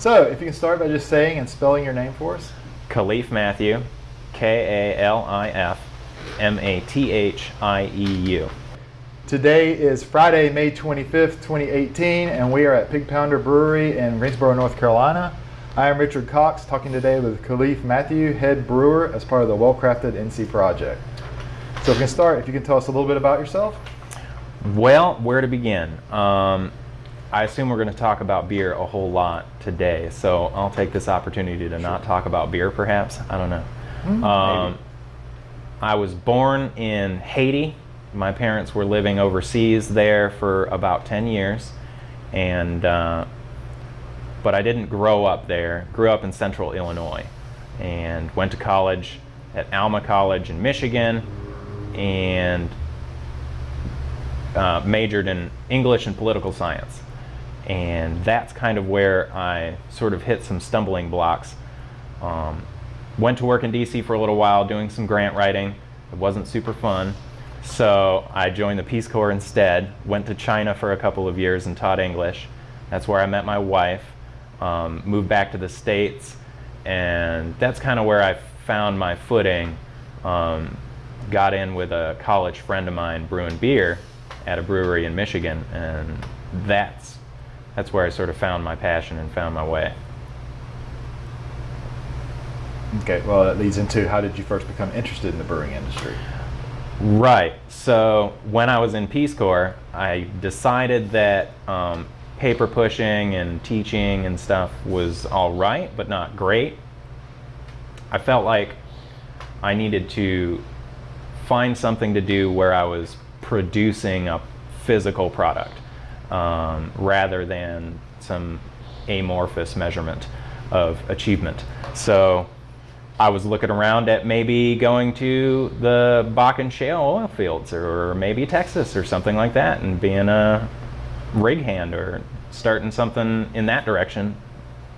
So, if you can start by just saying and spelling your name for us. Kalif Mathieu, K A L I F M A T H I E U. Today is Friday, May 25th, 2018, and we are at Pig Pounder Brewery in Greensboro, North Carolina. I am Richard Cox, talking today with Kalif Mathieu, head brewer, as part of the Well Crafted NC project. So, if we can start, if you can tell us a little bit about yourself. Well, where to begin? Um, I assume we're going to talk about beer a whole lot today, so I'll take this opportunity to not talk about beer, perhaps. I don't know. Hmm, Um. I was born in Haiti. My parents were living overseas there for about 10 years, and uh, but I didn't grow up there. Grew up in Central Illinois, and went to college at Alma College in Michigan, and uh, majored in English and political science. And that's kind of where I sort of hit some stumbling blocks. Um, went to work in DC for a little while doing some grant writing. It wasn't super fun. So I joined the Peace Corps instead. Went to China for a couple of years and taught English. That's where I met my wife. Um, moved back to the States. And that's kind of where I found my footing. Um, got in with a college friend of mine brewing beer at a brewery in Michigan. And that's, that's where I sort of found my passion and found my way. Okay, well, that leads into how did you first become interested in the brewing industry? Right. So when I was in Peace Corps, I decided that um, paper pushing and teaching and stuff was all right, but not great. I felt like I needed to find something to do where I was producing a physical product um, rather than some amorphous measurement of achievement. So I was looking around at maybe going to the Bakken shale oil fields or maybe Texas or something like that and being a rig hand or starting something in that direction.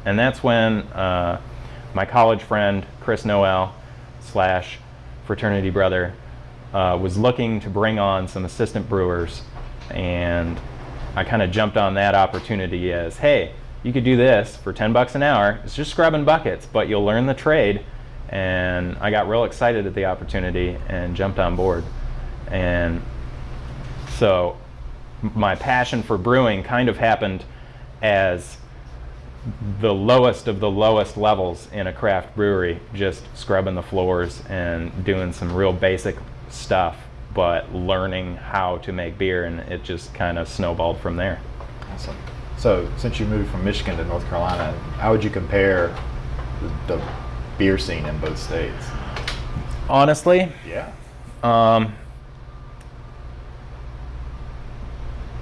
And that's when uh, my college friend Chris Noel slash fraternity brother uh, was looking to bring on some assistant brewers and I kind of jumped on that opportunity as hey you could do this for 10 bucks an hour. It's just scrubbing buckets but you'll learn the trade. And I got real excited at the opportunity and jumped on board. And so my passion for brewing kind of happened as the lowest of the lowest levels in a craft brewery, just scrubbing the floors and doing some real basic stuff, but learning how to make beer, and it just kind of snowballed from there. Awesome. So, since you moved from Michigan to North Carolina, how would you compare the, the beer scene in both states? Honestly, Yeah. um,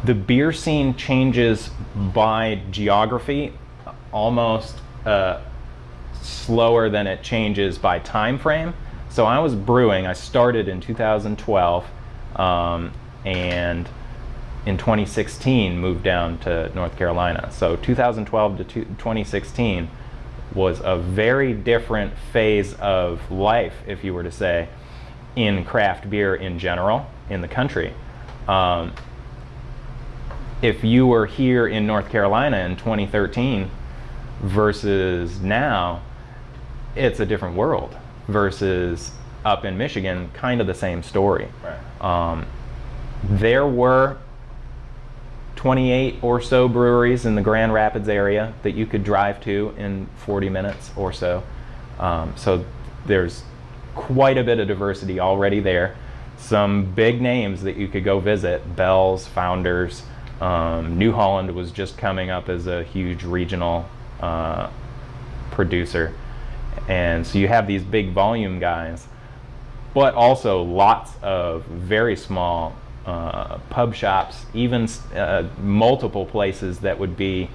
the beer scene changes by geography almost uh, slower than it changes by time frame. So I was brewing. I started in 2012, um, and in 2016 moved down to North Carolina. So 2012 to 2016 was a very different phase of life, if you were to say, in craft beer in general in the country. Um, if you were here in North Carolina in 2013 versus now, it's a different world. Versus up in Michigan, kind of the same story. Right. Um, there were 28 or so breweries in the Grand Rapids area that you could drive to in 40 minutes or so. Um, so there's quite a bit of diversity already there. Some big names that you could go visit Bell's, Founders. Um, New Holland was just coming up as a huge regional uh, producer. And so you have these big volume guys, but also lots of very small uh, pub shops, even uh, multiple places that would be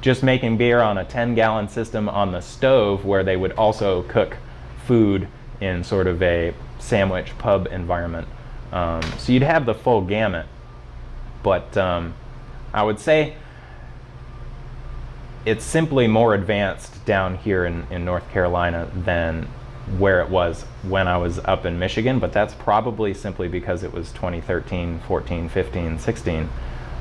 just making beer on a 10 gallon system on the stove where they would also cook food in sort of a sandwich pub environment. Um, so you'd have the full gamut. But um, I would say it's simply more advanced down here in, in North Carolina than where it was when I was up in Michigan, but that's probably simply because it was 2013, 14, 15, 16,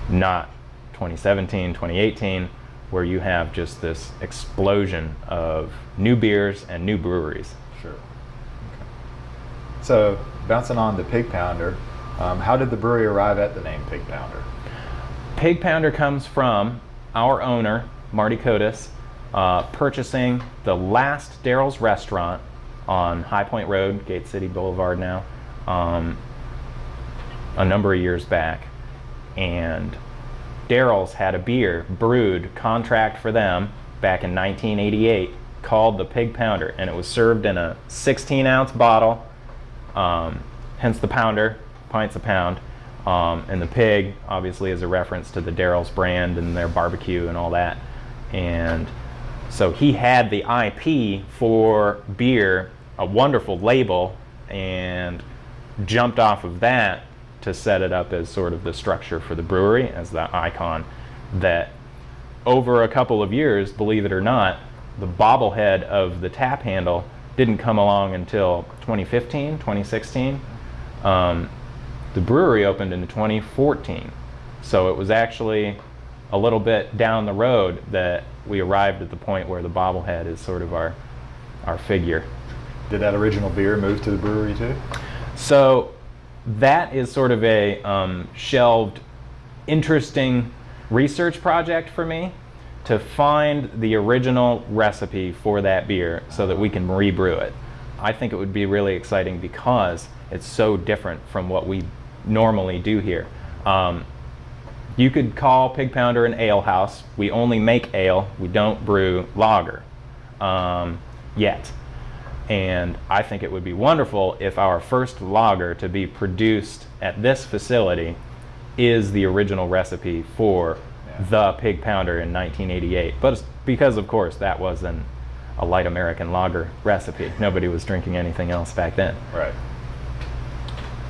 not 2017, 2018, where you have just this explosion of new beers and new breweries. Sure. So, bouncing on the Pig Pounder, um, how did the brewery arrive at the name Pig Pounder? Pig Pounder comes from our owner, Marty Kotis, uh, purchasing the last Darryl's restaurant on High Point Road, Gate City Boulevard now, um, a number of years back. And Darryl's had a beer brewed, contract for them back in 1988 called the Pig Pounder, and it was served in a 16 ounce bottle, um, hence the pounder, pints a pound. Um, and the pig, obviously, is a reference to the Darryl's brand and their barbecue and all that. And so he had the IP for beer, a wonderful label, and jumped off of that to set it up as sort of the structure for the brewery, as the icon. That over a couple of years, believe it or not, the bobblehead of the tap handle didn't come along until 2015, 2016. Um, the brewery opened in 2014. So it was actually a little bit down the road that we arrived at the point where the bobblehead is sort of our, our figure. Did that original beer move to the brewery too? So that is sort of a um, shelved, interesting research project for me to find the original recipe for that beer so that we can rebrew it. I think it would be really exciting because it's so different from what we normally do here. Um, you could call Pig Pounder an ale house. We only make ale. We don't brew lager um, yet. And I think it would be wonderful if our first lager to be produced at this facility is the original recipe for Yeah. the Pig Pounder in 1988. But it's because, of course, that was an, a light American lager recipe. Nobody was drinking anything else back then. Right.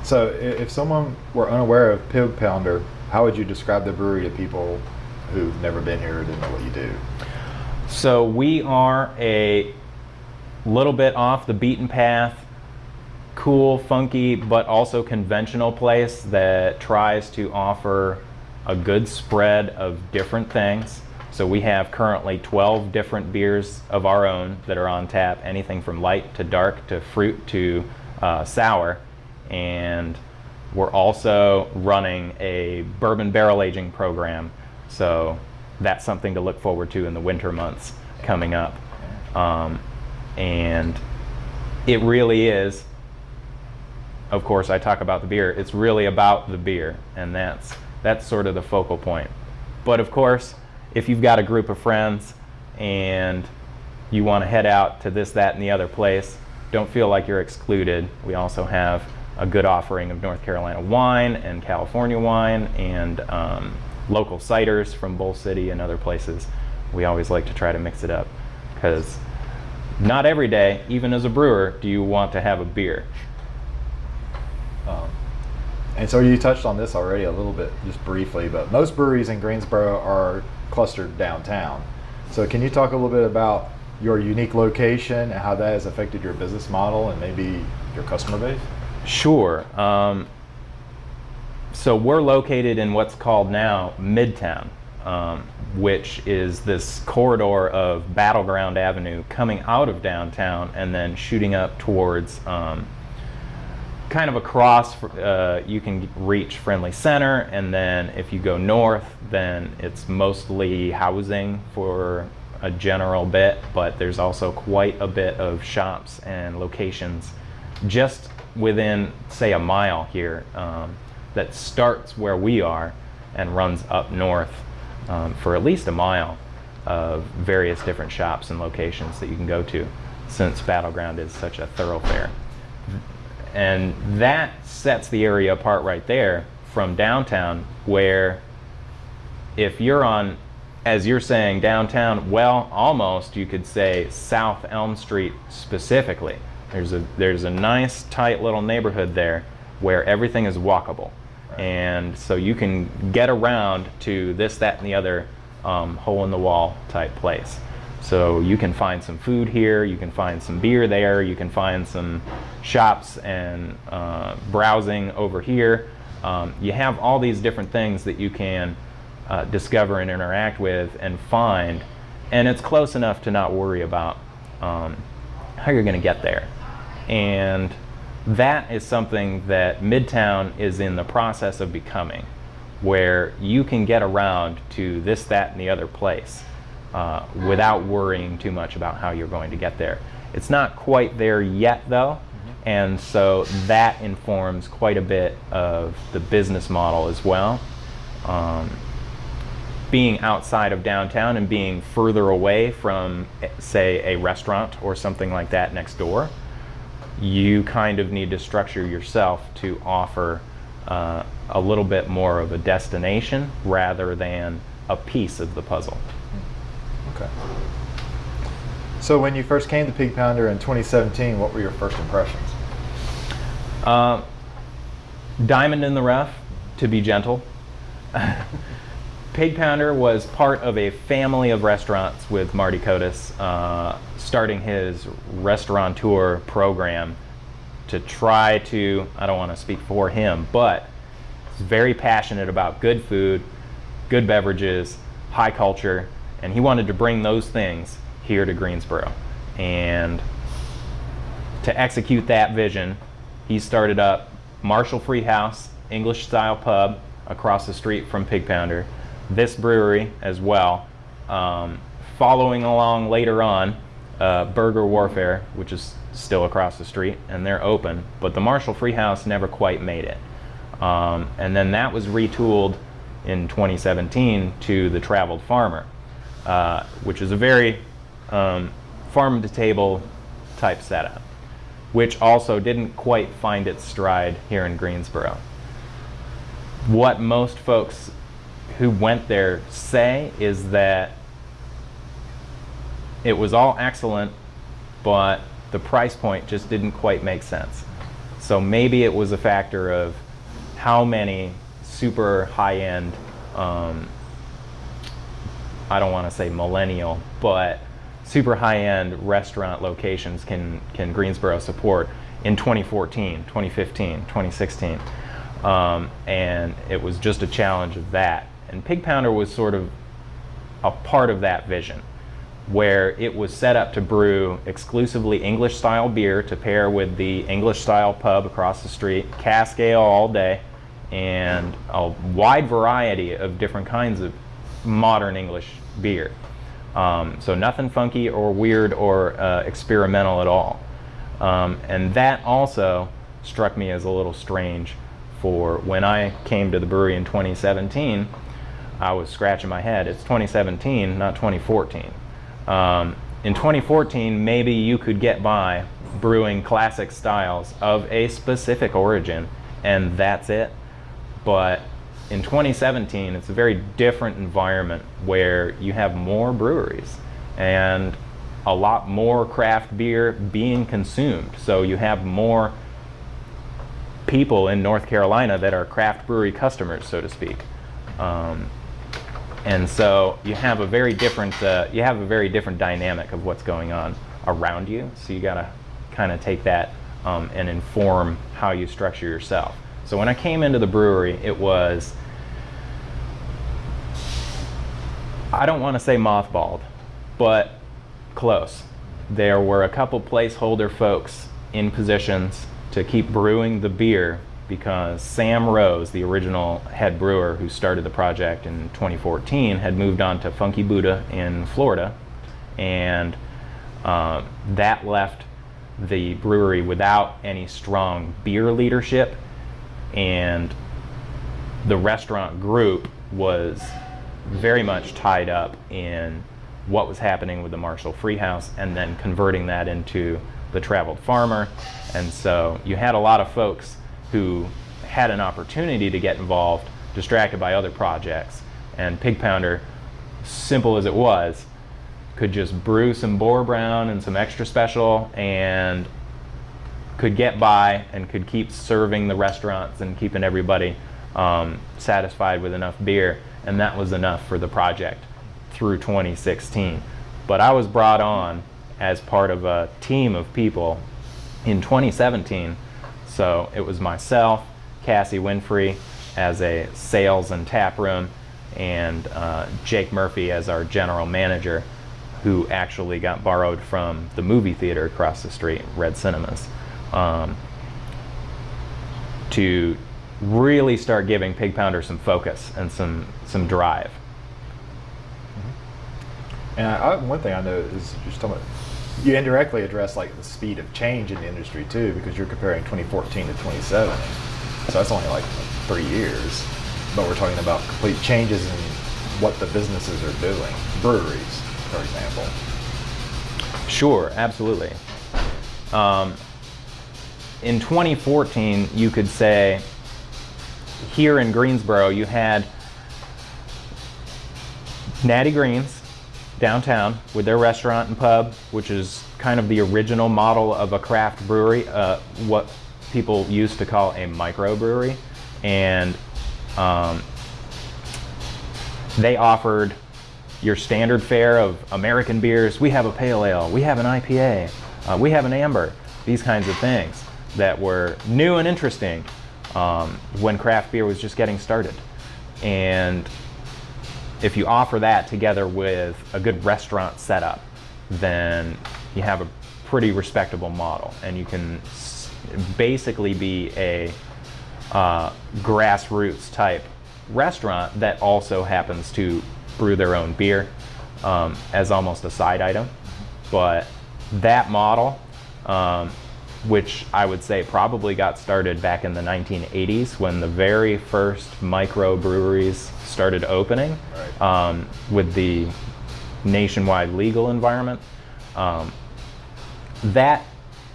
So, if someone were unaware of Pig Pounder, how would you describe the brewery to people who've never been here or didn't know what you do? So we are a little bit off the beaten path, cool, funky, but also conventional place that tries to offer a good spread of different things. So we have currently 12 different beers of our own that are on tap, anything from light to dark to fruit to uh, sour. And we're also running a bourbon barrel aging program. So that's something to look forward to in the winter months coming up. Um, and it really is, of course, I talk about the beer, it's really about the beer. And that's, that's sort of the focal point. But of course, if you've got a group of friends and you want to head out to this, that, and the other place, don't feel like you're excluded. We also have a good offering of North Carolina wine and California wine and um, local ciders from Bull City and other places. We always like to try to mix it up because not every day, even as a brewer, do you want to have a beer. Um, and so you touched on this already a little bit, just briefly, but most breweries in Greensboro are clustered downtown. So can you talk a little bit about your unique location and how that has affected your business model and maybe your customer base? Sure. Um, so we're located in what's called now Midtown, um, which is this corridor of Battleground Avenue coming out of downtown and then shooting up towards um, kind of across. Uh, you can reach Friendly Center, and then if you go north, then it's mostly housing for a general bit, but there's also quite a bit of shops and locations just within, say, a mile here um, that starts where we are and runs up north um, for at least a mile of various different shops and locations that you can go to since Battleground is such a thoroughfare. And that sets the area apart right there from downtown, where if you're on, as you're saying, downtown, well, almost you could say South Elm Street specifically. There's a there's a nice tight little neighborhood there where everything is walkable, and so you can get around to this, that, and the other um, hole in the wall type place. So you can find some food here, you can find some beer there, you can find some shops and uh, browsing over here. Um, you have all these different things that you can uh, discover and interact with and find, and it's close enough to not worry about um, how you're going to get there. And that is something that Midtown is in the process of becoming, where you can get around to this, that, and the other place uh, without worrying too much about how you're going to get there. It's not quite there yet, though, and so that informs quite a bit of the business model as well. Um, being outside of downtown and being further away from, say, a restaurant or something like that next door, you kind of need to structure yourself to offer uh, a little bit more of a destination rather than a piece of the puzzle. Okay. So when you first came to Pig Pounder in 2017, what were your first impressions? Uh, diamond in the rough, to be gentle. Pig Pounder was part of a family of restaurants with Marty Kotis, uh, starting his restaurateur program to try to, I don't want to speak for him, but he's very passionate about good food, good beverages, high culture, and he wanted to bring those things here to Greensboro. And to execute that vision, he started up Marshall Free House, English style pub across the street from Pig Pounder, this brewery as well. Um, following along later on, uh, Burger Warfare, which is still across the street, and they're open, but the Marshall Freehouse never quite made it. Um, and then that was retooled in 2017 to the Traveled Farmer, uh, which is a very um, farm to table type setup, which also didn't quite find its stride here in Greensboro. What most folks who went there say is that it was all excellent, but the price point just didn't quite make sense. So maybe it was a factor of how many super high-end, um, I don't want to say millennial, but super high-end restaurant locations can, can Greensboro support in 2014, 2015, 2016. Um, and it was just a challenge of that. And Pig Pounder was sort of a part of that vision where it was set up to brew exclusively English style beer to pair with the English style pub across the street, cask ale all day, and a wide variety of different kinds of modern English beer. Um, so nothing funky or weird or uh, experimental at all. Um, and that also struck me as a little strange for when I came to the brewery in 2017, I was scratching my head. It's 2017, not 2014. Um, in 2014, maybe you could get by brewing classic styles of a specific origin, and that's it. But in 2017, it's a very different environment where you have more breweries and a lot more craft beer being consumed. So you have more people in North Carolina that are craft brewery customers, so to speak. Um, and so you have a very different uh, you have a very different dynamic of what's going on around you. So you got to kind of take that um, and inform how you structure yourself. So when I came into the brewery, it was I don't want to say mothballed, but close. There were a couple placeholder folks in positions to keep brewing the beer because Sam Rose, the original head brewer who started the project in 2014, had moved on to Funky Buddha in Florida, and uh, that left the brewery without any strong beer leadership, and the restaurant group was very much tied up in what was happening with the Marshall Freehouse and then converting that into the Traveled Farmer. And so you had a lot of folks who had an opportunity to get involved, distracted by other projects. And Pig Pounder, simple as it was, could just brew some Boar Brown and some extra special and could get by and could keep serving the restaurants and keeping everybody um, satisfied with enough beer. And that was enough for the project through 2016. But I was brought on as part of a team of people in 2017 so it was myself, Cassie Winfrey as a sales and tap room, and uh, Jake Murphy as our general manager, who actually got borrowed from the movie theater across the street, Red Cinemas, um, to really start giving Pig Pounder some focus and some some drive. And I, one thing I know is just talking about, you indirectly address like the speed of change in the industry too, because you're comparing 2014 to 2017. So that's only like three years, but we're talking about complete changes in what the businesses are doing, breweries, for example. Sure, absolutely. Um, in 2014, you could say here in Greensboro, you had Natty Greene's downtown with their restaurant and pub, which is kind of the original model of a craft brewery, uh, what people used to call a microbrewery. And um, they offered your standard fare of American beers. We have a pale ale, we have an IPA, uh, we have an amber, these kinds of things that were new and interesting um, when craft beer was just getting started. And if you offer that together with a good restaurant setup, then you have a pretty respectable model and you can basically be a uh, grassroots type restaurant that also happens to brew their own beer um, as almost a side item. But that model, um, which I would say probably got started back in the 1980s when the very first microbreweries started opening right. um, with the nationwide legal environment. Um, that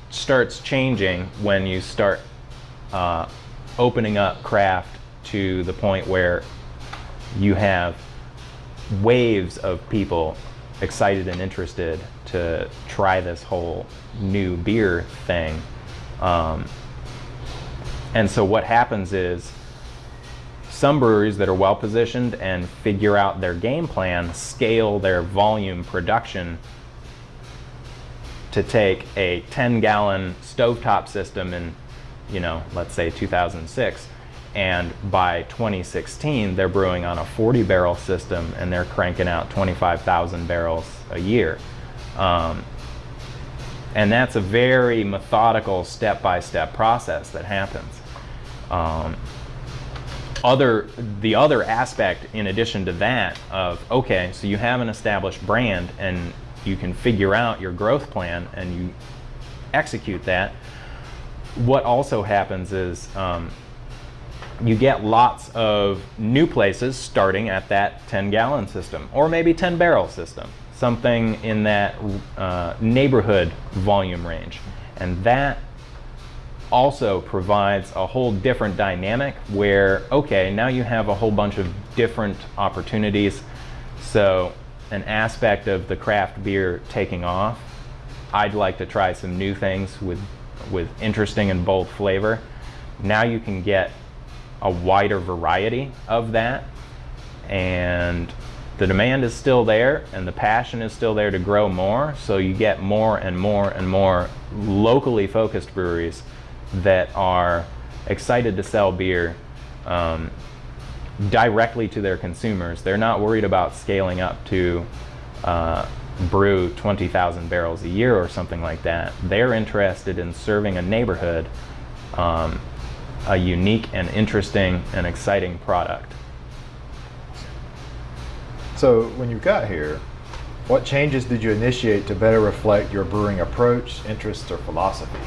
starts changing when you start uh, opening up craft to the point where you have waves of people excited and interested to try this whole new beer thing. Um, and so what happens is some breweries that are well positioned and figure out their game plan scale their volume production to take a 10 gallon stovetop system in, you know, let's say 2006 and by 2016 they're brewing on a 40 barrel system and they're cranking out 25,000 barrels a year. Um, and that's a very methodical step-by-step process that happens. Um, other, the other aspect in addition to that of, okay, so you have an established brand and you can figure out your growth plan and you execute that. What also happens is um, you get lots of new places starting at that 10 gallon system or maybe 10 barrel system, something in that uh, neighborhood volume range. And that also provides a whole different dynamic where, okay, now you have a whole bunch of different opportunities. So an aspect of the craft beer taking off, I'd like to try some new things with, with interesting and bold flavor. Now you can get a wider variety of that. And the demand is still there and the passion is still there to grow more. So you get more and more and more locally focused breweries that are excited to sell beer um, directly to their consumers. They're not worried about scaling up to uh, brew 20,000 barrels a year or something like that. They're interested in serving a neighborhood um, a unique and interesting and exciting product. So when you got here, what changes did you initiate to better reflect your brewing approach, interests, or philosophy?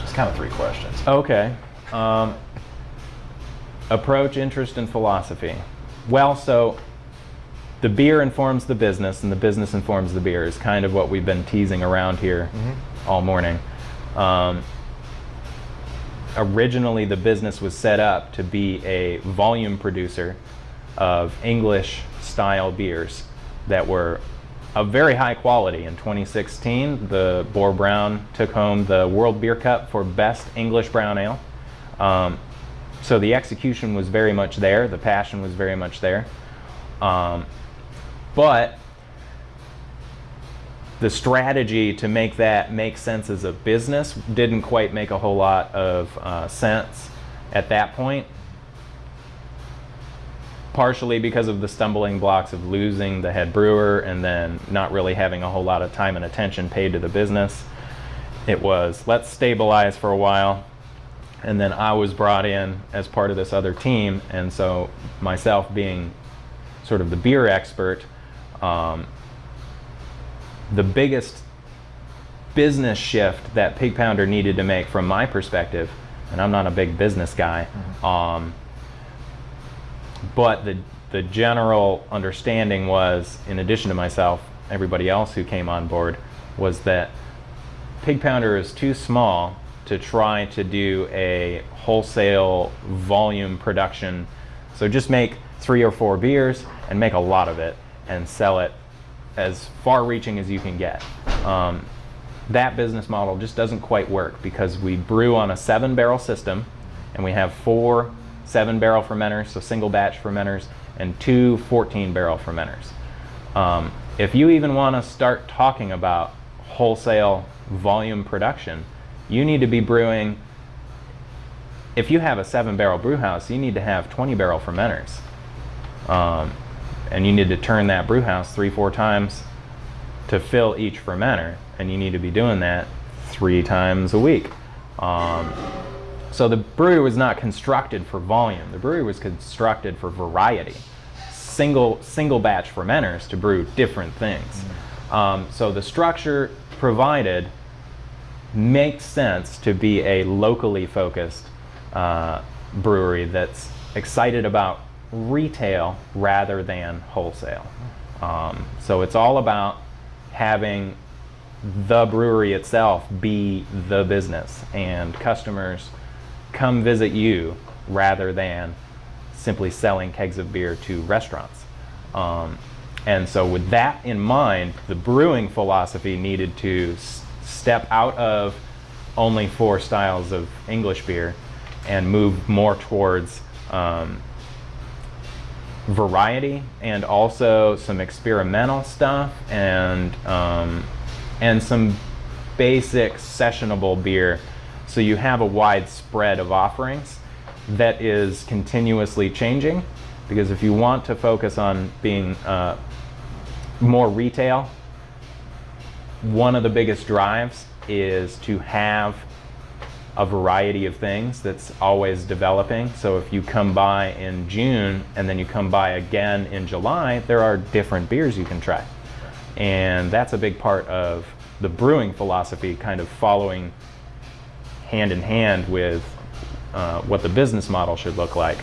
Just kind of three questions. Okay. Um, approach, interest, and philosophy. Well, so the beer informs the business, and the business informs the beer is kind of what we've been teasing around here mm-hmm. all morning. Um, originally the business was set up to be a volume producer of English style beers that were of very high quality. In 2016, the Boar Brown took home the World Beer Cup for Best English Brown Ale. Um, so the execution was very much there, the passion was very much there. Um, but the strategy to make that make sense as a business didn't quite make a whole lot of uh, sense at that point. partially because of the stumbling blocks of losing the head brewer and then not really having a whole lot of time and attention paid to the business. It was let's stabilize for a while, and then I was brought in as part of this other team, and so myself being sort of the beer expert, um, the biggest business shift that Pig Pounder needed to make from my perspective, and I'm not a big business guy, um, but the the general understanding was, in addition to myself, everybody else who came on board, was that Pig Pounder is too small to try to do a wholesale volume production. So just make three or four beers and make a lot of it and sell it as far reaching as you can get. Um, that business model just doesn't quite work because we brew on a seven barrel system and we have four seven barrel fermenters, so single batch fermenters, and two 14 barrel fermenters. Um, if you even want to start talking about wholesale volume production, you need to be brewing. If you have a seven barrel brew house, you need to have 20 barrel fermenters. Um, and you need to turn that brew house three, four times to fill each fermenter. And you need to be doing that three times a week. Um, so the brewery was not constructed for volume. The brewery was constructed for variety. Single single batch fermenters to brew different things. Um, so the structure provided makes sense to be a locally focused uh, brewery that's excited about retail rather than wholesale. Um, so it's all about having the brewery itself be the business and customers come visit you rather than simply selling kegs of beer to restaurants. Um, and so, with that in mind, the brewing philosophy needed to step out of only four styles of English beer and move more towards um, variety and also some experimental stuff and um, and some basic sessionable beer. So you have a wide spread of offerings that is continuously changing because if you want to focus on being uh, more retail one of the biggest drives is to have a variety of things that's always developing. So if you come by in June and then you come by again in July, there are different beers you can try. And that's a big part of the brewing philosophy, kind of following hand in hand with uh, what the business model should look like.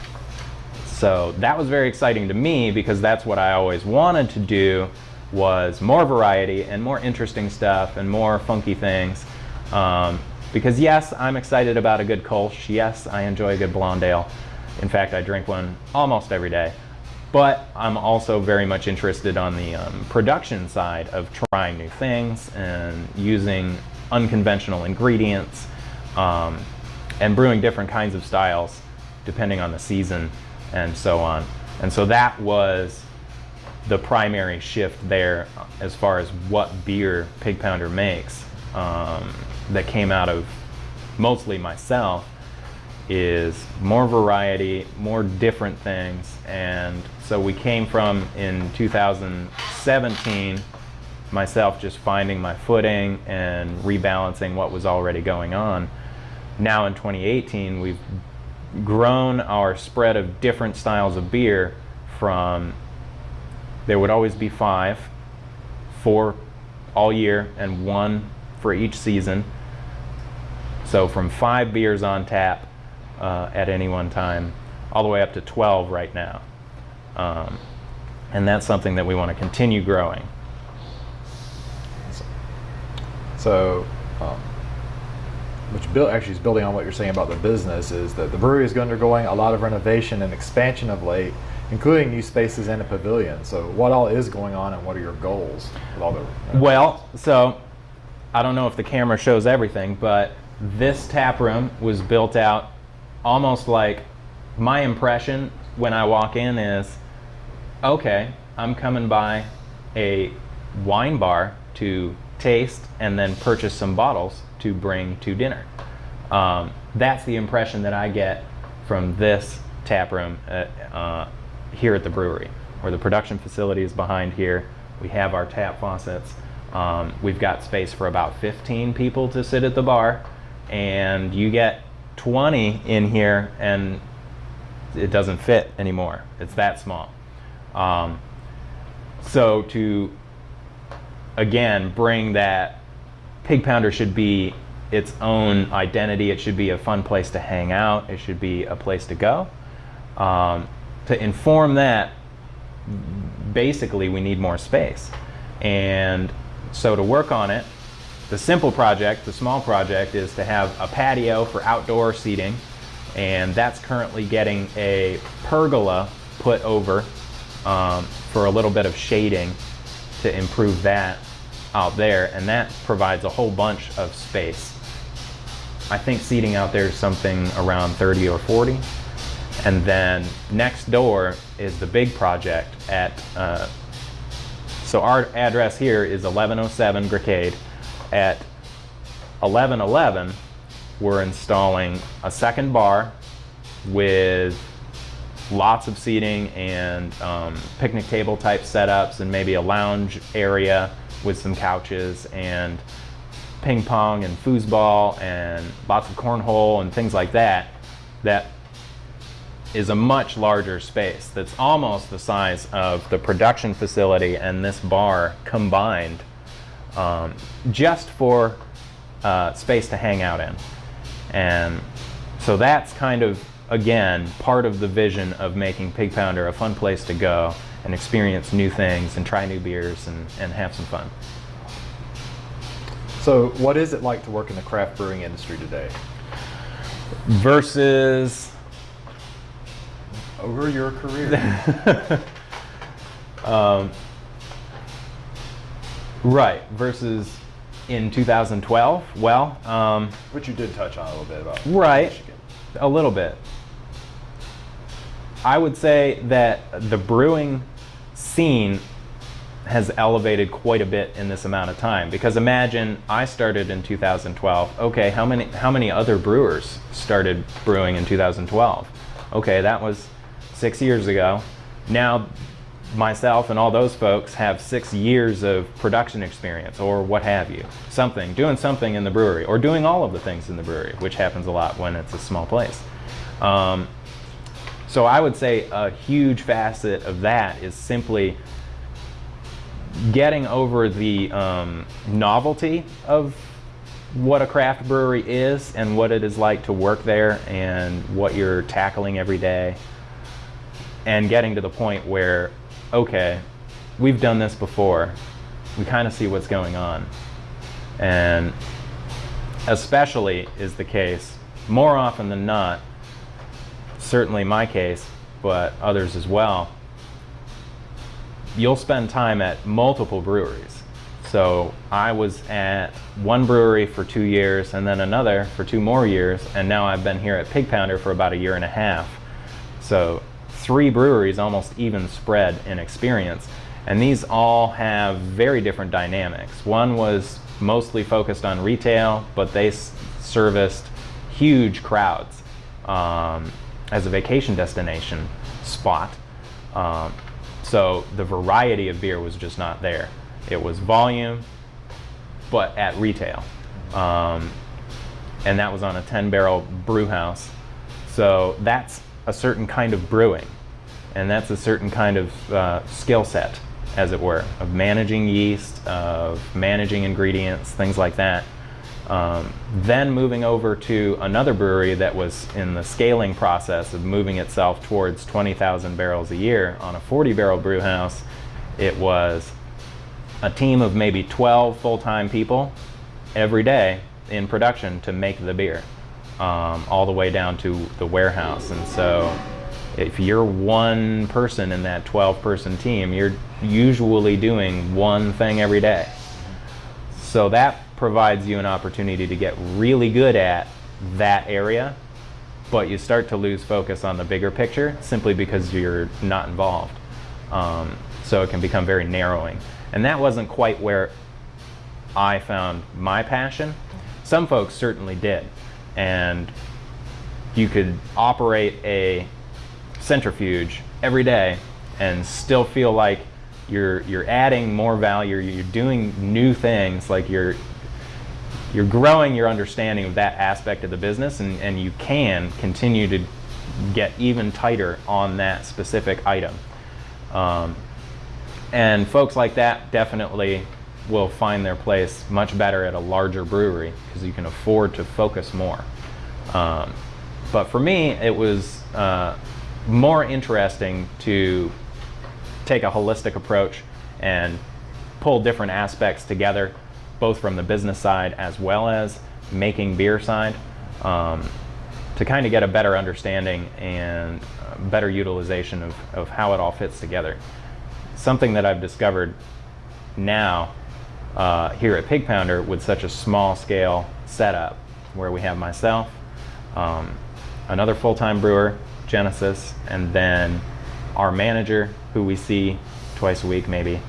So that was very exciting to me because that's what I always wanted to do was more variety and more interesting stuff and more funky things. Um, because yes, I'm excited about a good Kolsch. Yes, I enjoy a good blonde ale. In fact, I drink one almost every day. But I'm also very much interested on the um, production side of trying new things and using unconventional ingredients um, and brewing different kinds of styles depending on the season and so on. And so that was the primary shift there as far as what beer Pig Pounder makes um, that came out of mostly myself is more variety, more different things. And so we came from in 2017, myself just finding my footing and rebalancing what was already going on. Now in 2018, we've grown our spread of different styles of beer from there would always be five, four all year, and one for each season. So from five beers on tap uh, at any one time, all the way up to 12 right now. Um, and that's something that we want to continue growing. So, um, which build, actually is building on what you're saying about the business is that the brewery is undergoing a lot of renovation and expansion of late, including new spaces and a pavilion. So, what all is going on, and what are your goals with all the? Well, so I don't know if the camera shows everything, but this tap room was built out almost like my impression when I walk in is okay, I'm coming by a wine bar to taste and then purchase some bottles to bring to dinner. Um, that's the impression that I get from this tap room. Uh, uh, here at the brewery, where the production facility is behind here. We have our tap faucets. Um, we've got space for about 15 people to sit at the bar, and you get 20 in here, and it doesn't fit anymore. It's that small. Um, so to again bring that pig pounder should be its own identity. It should be a fun place to hang out. It should be a place to go. Um, to inform that, basically, we need more space. And so to work on it, the simple project, the small project, is to have a patio for outdoor seating. And that's currently getting a pergola put over um, for a little bit of shading to improve that out there. And that provides a whole bunch of space. I think seating out there is something around 30 or 40. And then next door is the big project at, uh, so our address here is 1107 Grecade. At 1111, we're installing a second bar with lots of seating and um, picnic table type setups and maybe a lounge area with some couches and ping pong and foosball and lots of cornhole and things like that that is a much larger space that's almost the size of the production facility and this bar combined um, just for uh, space to hang out in and so that's kind of again part of the vision of making pig pounder a fun place to go and experience new things and try new beers and, and have some fun So, what is it like to work in the craft brewing industry today? versus Over your career. um, right versus in 2012 well um, Which you did touch on a little bit about. Right. Michigan. a little bit i would say that the brewing scene has elevated quite a bit in this amount of time because imagine i started in 2012 okay how many how many other brewers started brewing in 2012 okay that was six years ago. Now myself and all those folks have six years of production experience or what have you. Something doing something in the brewery or doing all of the things in the brewery which happens a lot when it's a small place. Um, so i would say a huge facet of that is simply getting over the um, novelty of what a craft brewery is and what it is like to work there and what you're tackling every day and getting to the point where okay we've done this before we kind of see what's going on and especially is the case more often than not certainly my case but others as well you'll spend time at multiple breweries. So I was at one brewery for two years and then another for two more years, and now I've been here at Pig Pounder for about a year and a half. So three breweries almost even spread in experience. And these all have very different dynamics. One was mostly focused on retail, but they serviced huge crowds um, as a vacation destination spot. Um, so the variety of beer was just not there. It was volume, but at retail. Um, and that was on a 10 barrel brew house. So that's a certain kind of brewing. And that's a certain kind of uh, skill set, as it were, of managing yeast, of managing ingredients, things like that. Um, then moving over to another brewery that was in the scaling process of moving itself towards 20,000 barrels a year on a 40 barrel brew house, it was a team of maybe 12 full time people every day in production to make the beer, um, all the way down to the warehouse. And so, if you're one person in that 12 person team, you're usually doing one thing every day. So that provides you an opportunity to get really good at that area, but you start to lose focus on the bigger picture simply because you're not involved. Um, so it can become very narrowing. And that wasn't quite where I found my passion. Some folks certainly did. And you could operate a centrifuge every day and still feel like you're you're adding more value, you're doing new things, like you're you're growing your understanding of that aspect of the business and, and you can continue to get even tighter on that specific item. Um, and folks like that definitely will find their place much better at a larger brewery because you can afford to focus more. Um, but for me, it was uh, more interesting to take a holistic approach and pull different aspects together, both from the business side as well as making beer side, um, to kind of get a better understanding and better utilization of, of how it all fits together. Something that I've discovered now uh, here at Pig Pounder with such a small scale setup where we have myself, um, another full-time brewer, Genesis, and then our manager, who we see twice a week maybe,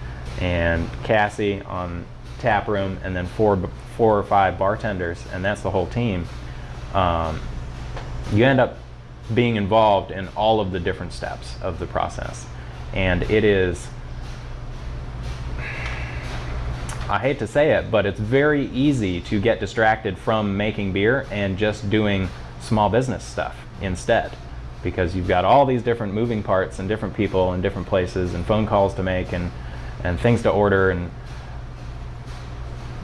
and Cassie on tap room, and then four, four or five bartenders, and that's the whole team. Um, you end up being involved in all of the different steps of the process. And it is, I hate to say it, but it's very easy to get distracted from making beer and just doing small business stuff instead because you've got all these different moving parts and different people and different places and phone calls to make and, and things to order and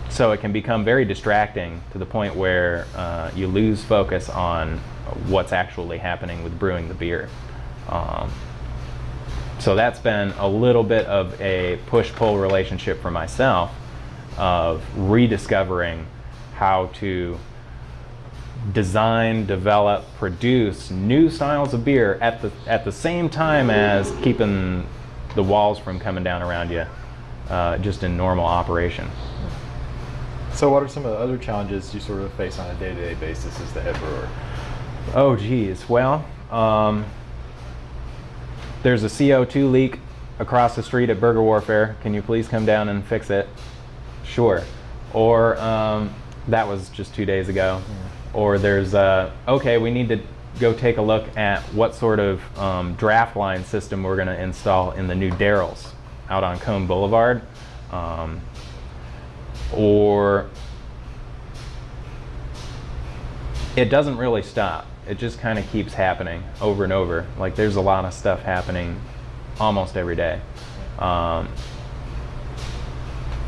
so it can become very distracting to the point where uh, you lose focus on what's actually happening with brewing the beer. Um, so that's been a little bit of a push-pull relationship for myself of rediscovering how to design, develop, produce new styles of beer at the at the same time as keeping the walls from coming down around you, uh, just in normal operation. So, what are some of the other challenges you sort of face on a day-to-day basis as the head brewer? Oh, geez. Well, um, there's a CO2 leak across the street at Burger Warfare. Can you please come down and fix it? Sure. Or um, that was just two days ago. Yeah. Or there's, uh, okay, we need to go take a look at what sort of um, draft line system we're going to install in the new Darryl's out on Cone Boulevard. Um, or it doesn't really stop it just kind of keeps happening over and over. Like there's a lot of stuff happening almost every day. Um,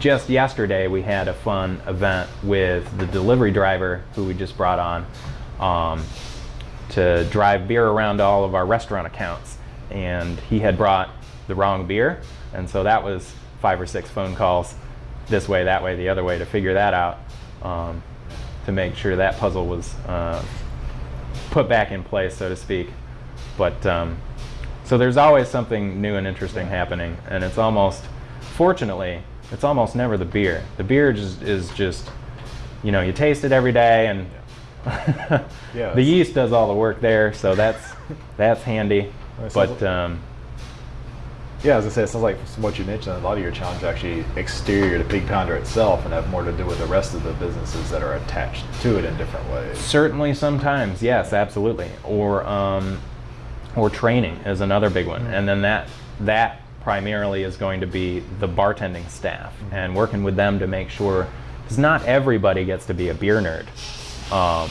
just yesterday we had a fun event with the delivery driver who we just brought on um, to drive beer around all of our restaurant accounts. And he had brought the wrong beer. And so that was five or six phone calls this way that way the other way to figure that out um, to make sure that puzzle was uh, put back in place, so to speak. But um, so there's always something new and interesting happening, and it's almost, fortunately, it's almost never the beer. The beer just, is just, you know, you taste it every day, and yeah, the yeast does all the work there, so that's that's handy. But um, yeah, as I said, it sounds like from what you mentioned, a lot of your challenges actually exterior to Pig Pounder itself and have more to do with the rest of the businesses that are attached to it in different ways. Certainly, sometimes, yes, absolutely. Or um, or training is another big one, mm-hmm. and then that that primarily is going to be the bartending staff and working with them to make sure because not everybody gets to be a beer nerd. Um,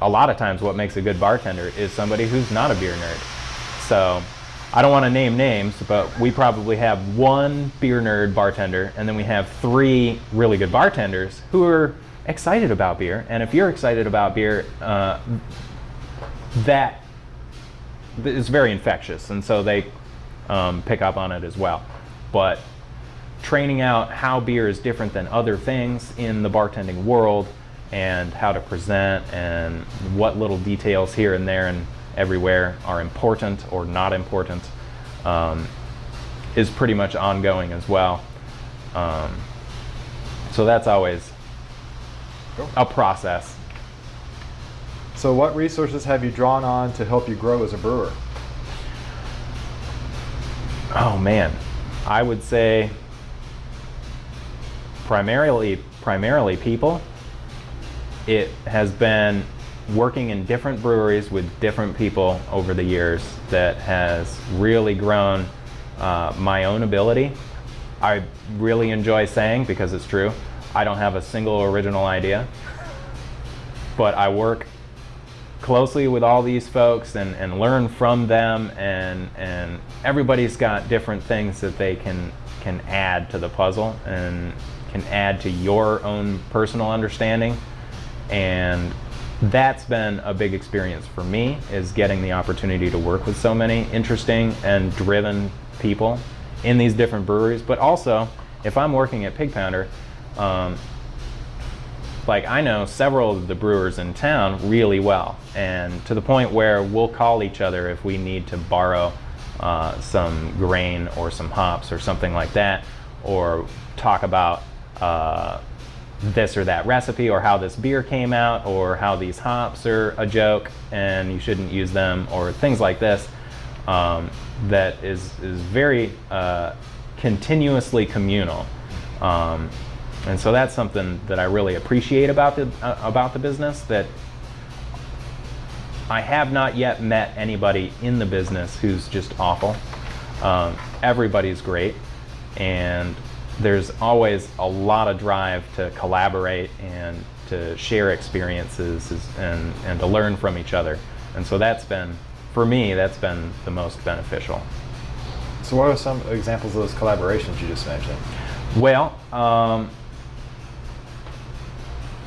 a lot of times, what makes a good bartender is somebody who's not a beer nerd. So I don't want to name names, but we probably have one beer nerd bartender, and then we have three really good bartenders who are excited about beer. And if you're excited about beer, uh, that is very infectious, and so they um, pick up on it as well. But training out how beer is different than other things in the bartending world, and how to present, and what little details here and there, and everywhere are important or not important um, is pretty much ongoing as well. Um, so that's always cool. a process. So what resources have you drawn on to help you grow as a brewer? Oh man, I would say primarily primarily people. It has been working in different breweries with different people over the years that has really grown uh, my own ability. I really enjoy saying, because it's true, I don't have a single original idea, but I work closely with all these folks and, and learn from them and, and everybody's got different things that they can, can add to the puzzle and can add to your own personal understanding. And that's been a big experience for me is getting the opportunity to work with so many interesting and driven people in these different breweries. But also if i'm working at pig pounder um, like I know several of the brewers in town really well, and to the point where we'll call each other if we need to borrow uh, some grain or some hops or something like that, or talk about uh, this or that recipe, or how this beer came out, or how these hops are a joke and you shouldn't use them, or things like this. Um, that is is very uh, continuously communal. Um, and so that's something that I really appreciate about the, uh, about the business that I have not yet met anybody in the business who's just awful. Um, everybody's great and there's always a lot of drive to collaborate and to share experiences and, and to learn from each other. And so that's been, for me, that's been the most beneficial. So what are some examples of those collaborations you just mentioned? Well, um,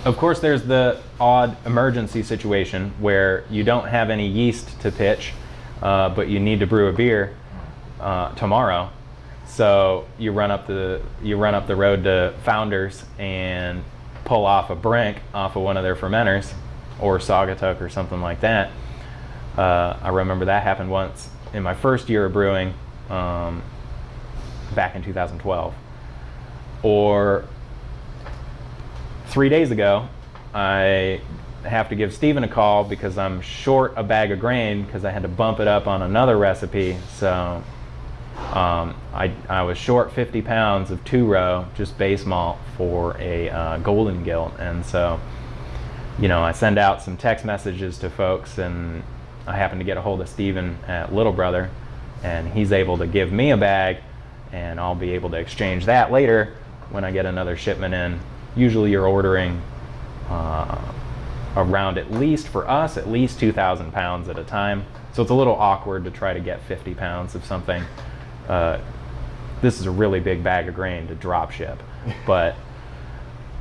of course, there's the odd emergency situation where you don't have any yeast to pitch, uh, but you need to brew a beer uh, tomorrow. So you run up the you run up the road to Founders and pull off a brink off of one of their fermenters, or Saugatuck or something like that. Uh, I remember that happened once in my first year of brewing, um, back in 2012. Or three days ago, I have to give Stephen a call because I'm short a bag of grain because I had to bump it up on another recipe. So um, I, I was short 50 pounds of two row, just base malt for a uh, golden gilt. And so, you know, I send out some text messages to folks and I happen to get a hold of Stephen at Little Brother and he's able to give me a bag and I'll be able to exchange that later when I get another shipment in usually you're ordering uh, around at least for us at least 2,000 pounds at a time. So it's a little awkward to try to get 50 pounds of something. Uh, this is a really big bag of grain to drop ship, but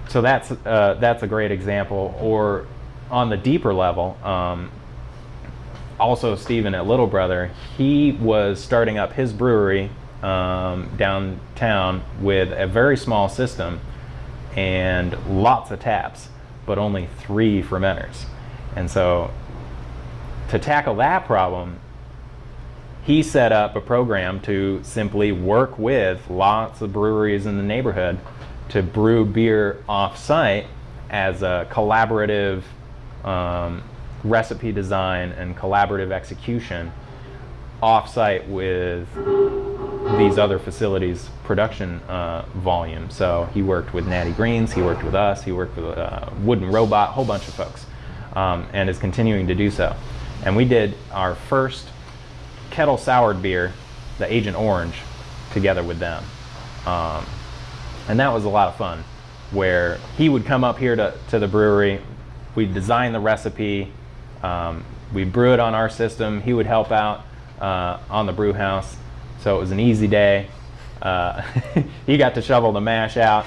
so that's uh, that's a great example. Or on the deeper level, um, also Stephen at Little Brother, he was starting up his brewery um, downtown with a very small system and lots of taps, but only three fermenters. And so to tackle that problem, he set up a program to simply work with lots of breweries in the neighborhood to brew beer off-site as a collaborative um, recipe design and collaborative execution off-site with these other facilities production uh, volume. So he worked with Natty Greene's, he worked with us, he worked with uh, Wooden Robot, a whole bunch of folks, um, and is continuing to do so. And we did our first kettle soured beer, the Agent Orange, together with them. Um, and that was a lot of fun, where he would come up here to, to the brewery, we'd design the recipe, um, we'd brew it on our system, he would help out uh, on the brew house, so it was an easy day. Uh, he got to shovel the mash out,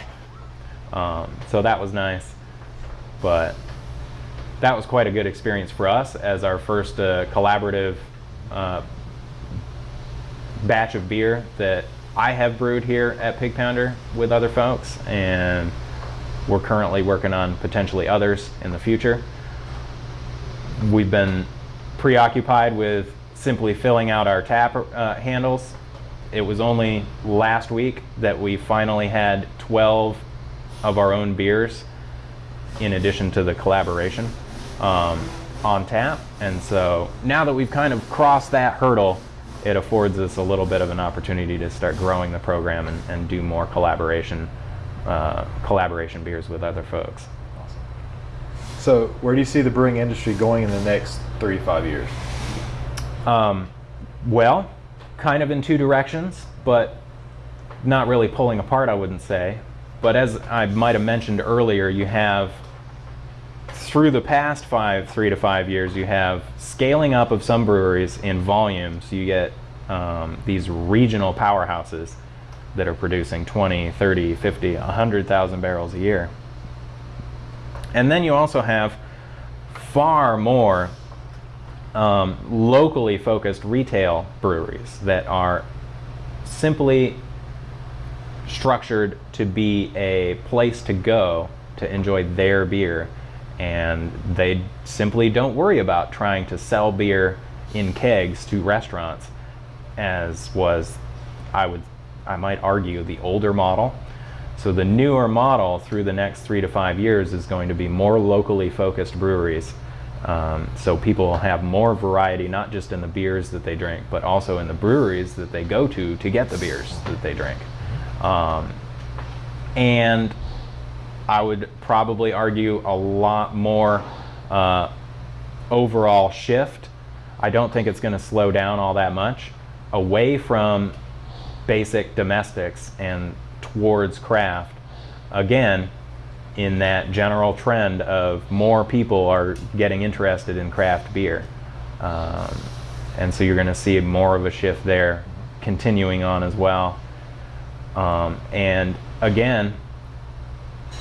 um, so that was nice. But that was quite a good experience for us as our first uh, collaborative uh, batch of beer that I have brewed here at Pig Pounder with other folks, and we're currently working on potentially others in the future. We've been preoccupied with simply filling out our tap uh, handles it was only last week that we finally had 12 of our own beers in addition to the collaboration um, on tap. And so now that we've kind of crossed that hurdle, it affords us a little bit of an opportunity to start growing the program and, and do more collaboration, uh, collaboration beers with other folks. Awesome. So, where do you see the brewing industry going in the next three to five years? Um, well, kind of in two directions, but not really pulling apart, I wouldn't say. But as I might have mentioned earlier, you have through the past five, three to five years, you have scaling up of some breweries in volumes. You get um, these regional powerhouses that are producing 20, 30, 50, 100,000 barrels a year. And then you also have far more um, locally focused retail breweries that are simply structured to be a place to go to enjoy their beer and they simply don't worry about trying to sell beer in kegs to restaurants as was I would I might argue the older model. So the newer model through the next three to five years is going to be more locally focused breweries um, so people have more variety not just in the beers that they drink but also in the breweries that they go to to get the beers that they drink um, and I would probably argue a lot more uh, overall shift. I don't think it's going to slow down all that much away from basic domestics and towards craft. Again, in that general trend of more people are getting interested in craft beer. Um, and so you're going to see more of a shift there continuing on as well. Um, and again,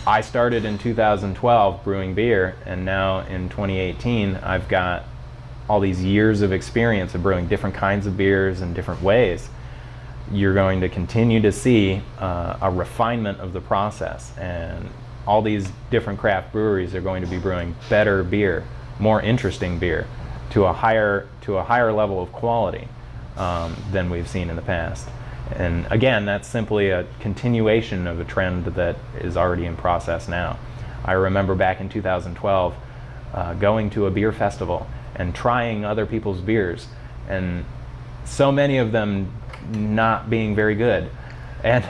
I started in 2012 brewing beer, and now in 2018, I've got all these years of experience of brewing different kinds of beers in different ways. You're going to continue to see uh, a refinement of the process, and all these different craft breweries are going to be brewing better beer, more interesting beer, to a higher to a higher level of quality um, than we've seen in the past. And again, that's simply a continuation of a trend that is already in process now. I remember back in 2012 uh, going to a beer festival and trying other people's beers, and so many of them not being very good. And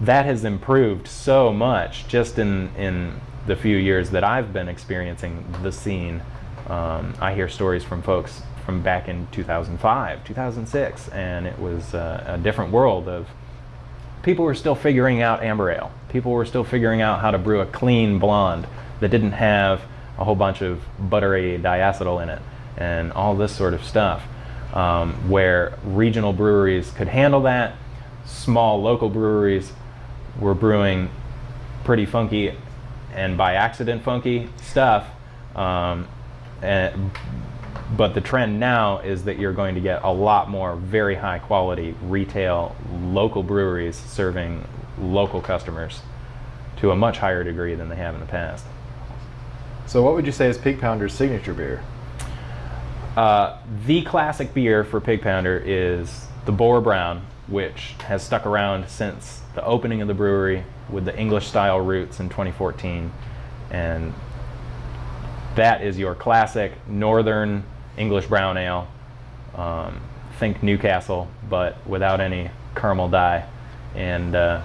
that has improved so much just in, in the few years that I've been experiencing the scene. Um, I hear stories from folks from back in 2005, 2006, and it was uh, a different world of people were still figuring out amber ale. People were still figuring out how to brew a clean blonde that didn't have a whole bunch of buttery diacetyl in it and all this sort of stuff. Um, where regional breweries could handle that, small local breweries were brewing pretty funky and by accident funky stuff. Um, and, but the trend now is that you're going to get a lot more very high quality retail local breweries serving local customers to a much higher degree than they have in the past. So, what would you say is Pig Pounder's signature beer? Uh, the classic beer for Pig Pounder is the Boar Brown, which has stuck around since the opening of the brewery with the English style roots in 2014. And that is your classic northern English brown ale. Um, think Newcastle, but without any caramel dye. And uh,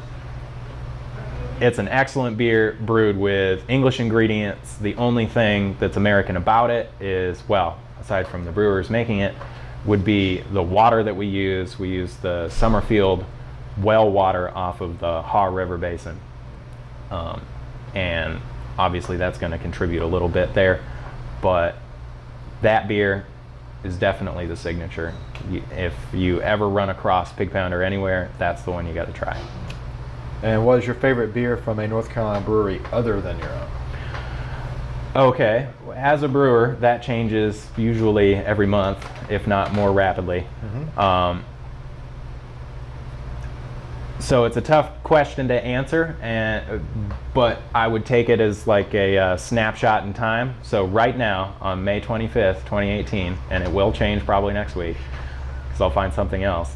it's an excellent beer brewed with English ingredients. The only thing that's American about it is, well, aside from the brewers making it, would be the water that we use. We use the Summerfield well water off of the Haw River Basin. Um, and obviously that's going to contribute a little bit there. But that beer is definitely the signature. if you ever run across Pig Pounder anywhere, that's the one you got to try. And what is your favorite beer from a North Carolina brewery other than your own? Okay, as a brewer, that changes usually every month, if not more rapidly. Mm-hmm. Um, so it's a tough question to answer, and but I would take it as like a uh, snapshot in time. So right now, on May 25th, 2018, and it will change probably next week, because I'll find something else.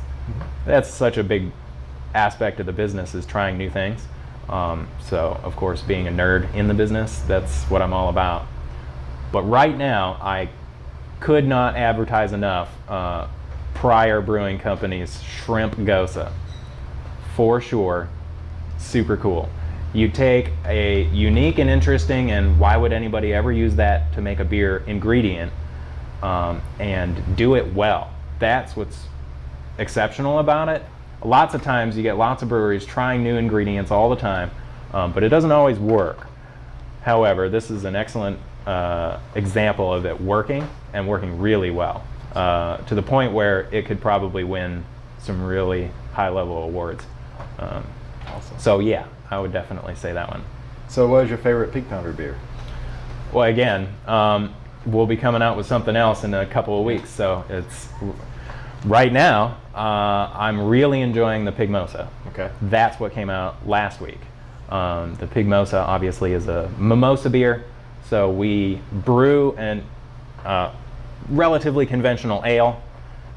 That's such a big aspect of the business is trying new things. Um, so of course, being a nerd in the business, that's what I'm all about. But right now, I could not advertise enough uh, Preyer Brewing Company's Shrimp Gose for sure super cool. You take a unique and interesting, and why would anybody ever use that to make a beer ingredient, um, and do it well. That's what's exceptional about it. Lots of times you get lots of breweries trying new ingredients all the time, um, but it doesn't always work. However, this is an excellent uh, example of it working and working really well uh, to the point where it could probably win some really high level awards. Um, Awesome. so, yeah, I would definitely say that one. So, what is your favorite Pig Pounder beer? Well, again, um, we'll be coming out with something else in a couple of weeks. So, it's right now, uh, I'm really enjoying the Pigmosa. Okay. That's what came out last week. Um, the Pigmosa obviously is a mimosa beer, so we brew an uh, relatively conventional ale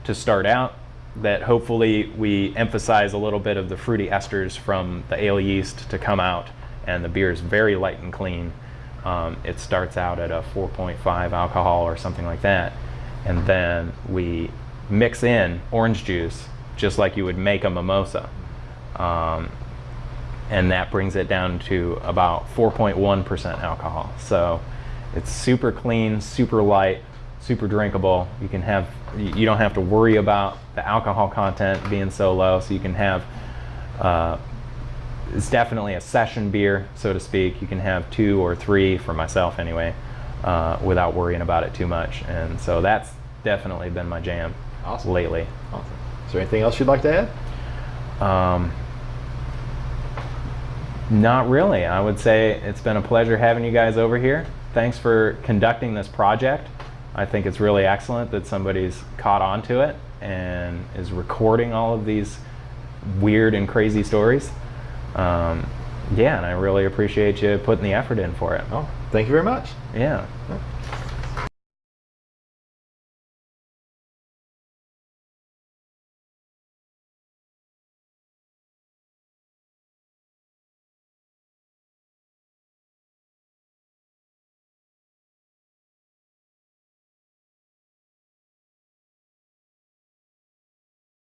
to start out. That hopefully we emphasize a little bit of the fruity esters from the ale yeast to come out, and the beer is very light and clean. Um, it starts out at a 4.5 alcohol or something like that, and then we mix in orange juice just like you would make a mimosa. Um, and that brings it down to about 4.1% alcohol. So it's super clean, super light, super drinkable. You can have, you don't have to worry about the alcohol content being so low. So you can have, uh, it's definitely a session beer, so to speak. You can have two or three, for myself anyway, uh, without worrying about it too much. And so that's definitely been my jam Awesome. lately. Awesome. Is there anything else you'd like to add? Um, not really. I would say it's been a pleasure having you guys over here. Thanks for conducting this project. I think it's really excellent that somebody's caught on to it and is recording all of these weird and crazy stories. Um, yeah, and I really appreciate you putting the effort in for it. Oh, thank you very much. Yeah.